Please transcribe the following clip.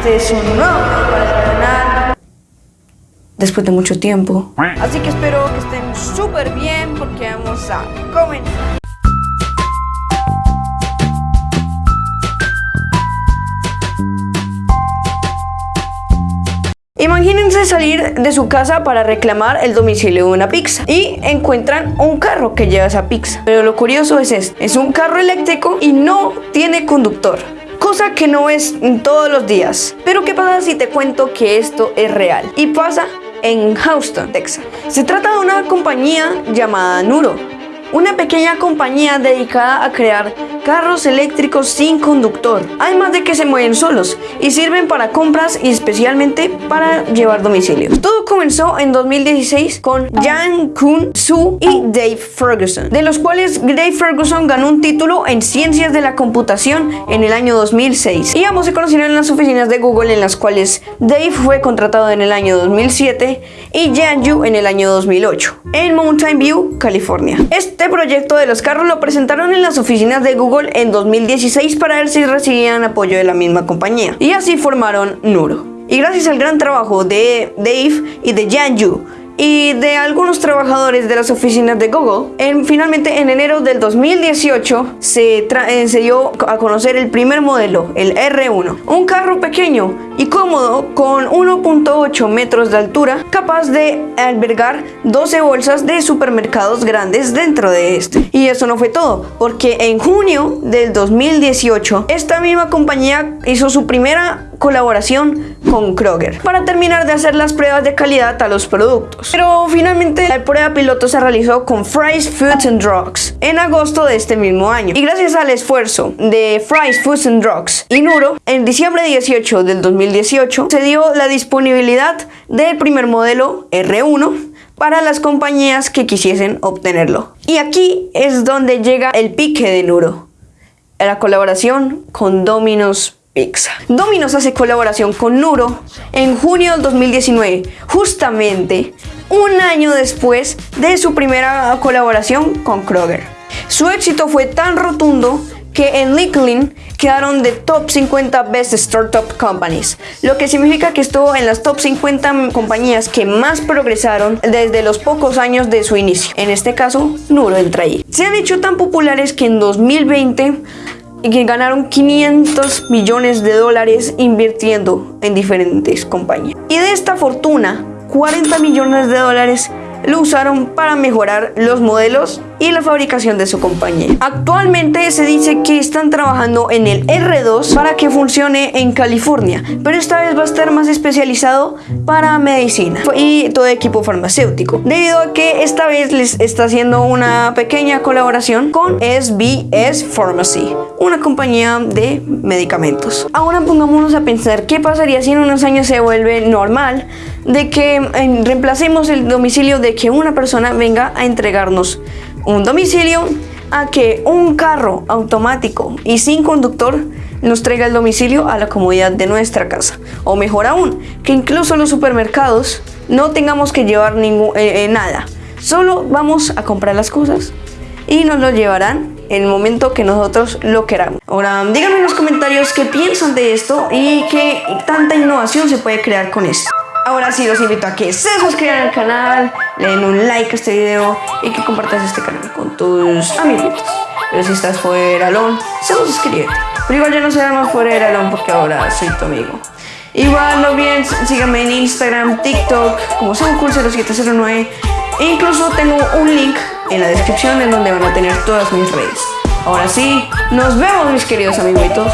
este es un nuevo para canal Después de mucho tiempo Así que espero que estén súper bien porque vamos a comenzar Imagínense salir de su casa para reclamar el domicilio de una pizza y encuentran un carro que lleva esa pizza. Pero lo curioso es esto, es un carro eléctrico y no tiene conductor. Cosa que no es todos los días. Pero ¿qué pasa si te cuento que esto es real? Y pasa en Houston, Texas. Se trata de una compañía llamada Nuro. Una pequeña compañía dedicada a crear carros eléctricos sin conductor, además de que se mueven solos y sirven para compras y especialmente para llevar domicilios. Todo comenzó en 2016 con Jan Kun Su y Dave Ferguson, de los cuales Dave Ferguson ganó un título en Ciencias de la Computación en el año 2006 y ambos se conocieron en las oficinas de Google en las cuales Dave fue contratado en el año 2007 y Jan Yu en el año 2008 en Mountain View, California. Este proyecto de los carros lo presentaron en las oficinas de Google en 2016 para ver si recibían apoyo de la misma compañía. Y así formaron Nuro. Y gracias al gran trabajo de Dave y de Janju, y de algunos trabajadores de las oficinas de Google. En, finalmente, en enero del 2018 se, eh, se dio a conocer el primer modelo, el R1. Un carro pequeño y cómodo con 1.8 metros de altura, capaz de albergar 12 bolsas de supermercados grandes dentro de este. Y eso no fue todo, porque en junio del 2018, esta misma compañía hizo su primera colaboración con Kroger para terminar de hacer las pruebas de calidad a los productos. Pero finalmente la prueba piloto se realizó con Fry's Foods and Drugs en agosto de este mismo año. Y gracias al esfuerzo de Fry's Foods and Drugs y Nuro, en diciembre 18 del 2018 se dio la disponibilidad del primer modelo R1 para las compañías que quisiesen obtenerlo. Y aquí es donde llega el pique de Nuro, la colaboración con Domino's Pizza. Domino's hace colaboración con Nuro en junio del 2019, justamente un año después de su primera colaboración con Kroger. Su éxito fue tan rotundo que en LinkedIn quedaron de top 50 Best Startup Companies, lo que significa que estuvo en las top 50 compañías que más progresaron desde los pocos años de su inicio. En este caso, Nuro entra ahí. Se han hecho tan populares que en 2020 y que ganaron 500 millones de dólares invirtiendo en diferentes compañías. Y de esta fortuna, 40 millones de dólares lo usaron para mejorar los modelos y la fabricación de su compañía. Actualmente se dice que están trabajando en el R2 para que funcione en California, pero esta vez va a estar más especializado para medicina y todo equipo farmacéutico, debido a que esta vez les está haciendo una pequeña colaboración con SBS Pharmacy, una compañía de medicamentos. Ahora pongámonos a pensar qué pasaría si en unos años se vuelve normal de que reemplacemos el domicilio de que una persona venga a entregarnos un domicilio a que un carro automático y sin conductor nos traiga el domicilio a la comodidad de nuestra casa. O mejor aún, que incluso los supermercados no tengamos que llevar ningún, eh, eh, nada. Solo vamos a comprar las cosas y nos lo llevarán en el momento que nosotros lo queramos. Ahora, díganme en los comentarios qué piensan de esto y qué tanta innovación se puede crear con esto. Ahora sí los invito a que se suscriban al canal, le den un like a este video y que compartas este canal con tus amiguitos. Pero si estás fuera alone, se suscríbete. Pero igual ya no se llama fuera alone porque ahora soy tu amigo. Igual no bien, síganme en Instagram, TikTok, como SeunCool0709 e incluso tengo un link en la descripción en donde van a tener todas mis redes. Ahora sí, nos vemos mis queridos amiguitos.